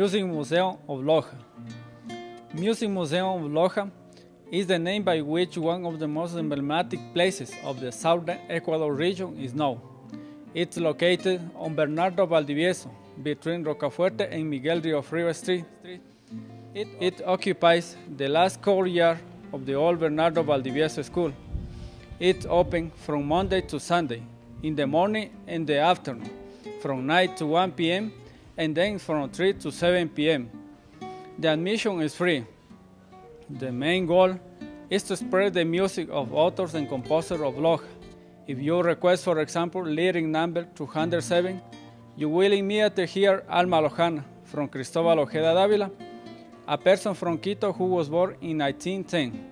Music Museum of Loja. Music Museum of Loja is the name by which one of the most emblematic places of the southern Ecuador region is known. It's located on Bernardo Valdivieso, between Rocafuerte and Miguel Riofrío Street. It, it occupies the last courtyard of the old Bernardo Valdivieso School. It's open from Monday to Sunday, in the morning and the afternoon, from 9 to 1 p.m and then from 3 to 7 p.m. The admission is free. The main goal is to spread the music of authors and composers of Loja. If you request, for example, lyric number 207, you will immediately hear Alma Lojana from Cristobal Ojeda Dávila, a person from Quito who was born in 1910.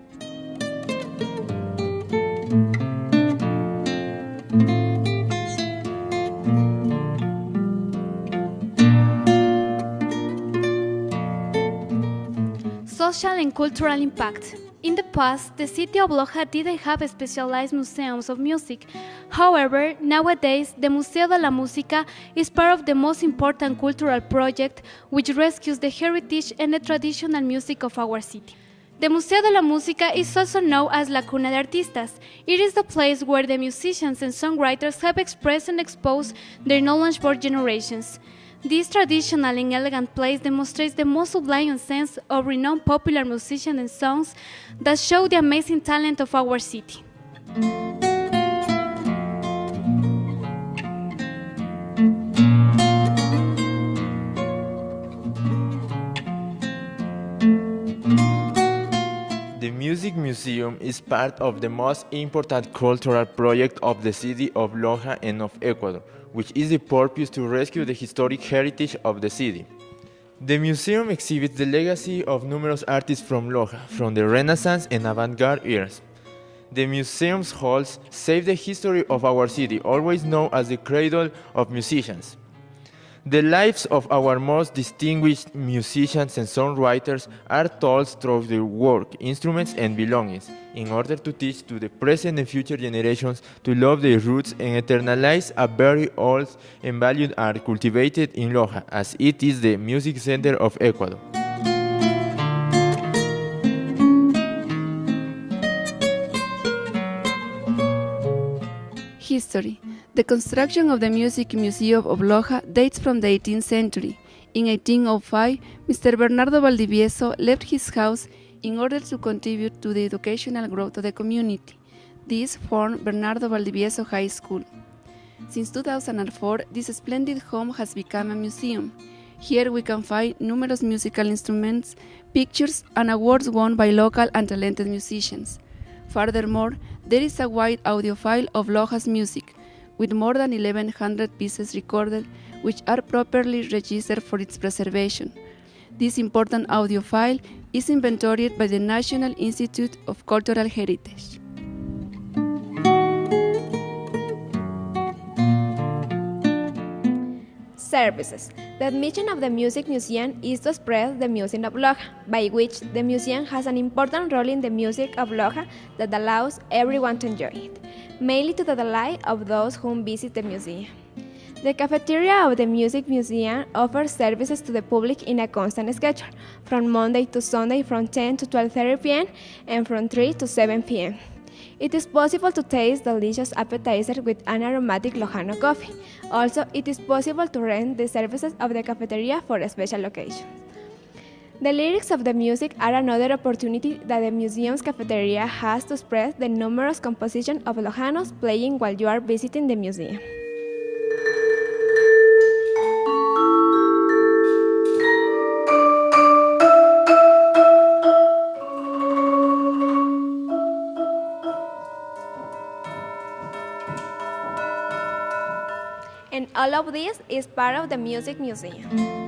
Social and cultural impact. In the past, the city of Loja didn't have specialized museums of music. However, nowadays, the Museo de la Música is part of the most important cultural project which rescues the heritage and the traditional music of our city. The Museo de la Música is also known as La Cuna de Artistas. It is the place where the musicians and songwriters have expressed and exposed their knowledge for generations. This traditional and elegant place demonstrates the most sublime sense of renowned popular musicians and songs that show the amazing talent of our city. The music Museum is part of the most important cultural project of the city of Loja and of Ecuador which is the purpose to rescue the historic heritage of the city. The museum exhibits the legacy of numerous artists from Loja, from the Renaissance and avant-garde eras. The museum's halls save the history of our city, always known as the cradle of musicians. The lives of our most distinguished musicians and songwriters are told through their work, instruments, and belongings, in order to teach to the present and future generations to love their roots and eternalize a very old and valued art cultivated in Loja, as it is the music center of Ecuador. History the construction of the Music Museum of Loja dates from the 18th century. In 1805, Mr. Bernardo Valdivieso left his house in order to contribute to the educational growth of the community. This formed Bernardo Valdivieso High School. Since 2004, this splendid home has become a museum. Here we can find numerous musical instruments, pictures, and awards won by local and talented musicians. Furthermore, there is a wide audio file of Loja's music, with more than 1100 pieces recorded, which are properly registered for its preservation. This important audio file is inventoried by the National Institute of Cultural Heritage. Services. The mission of the Music Museum is to spread the music of Loja, by which the museum has an important role in the music of Loja that allows everyone to enjoy it, mainly to the delight of those who visit the museum. The cafeteria of the Music Museum offers services to the public in a constant schedule, from Monday to Sunday from 10 to 12.30 p.m. and from 3 to 7 p.m. It is possible to taste delicious appetizer with an aromatic Lojano coffee. Also, it is possible to rent the services of the cafeteria for special occasion. The lyrics of the music are another opportunity that the museum's cafeteria has to spread the numerous compositions of Lojanos playing while you are visiting the museum. And all of this is part of the Music Museum.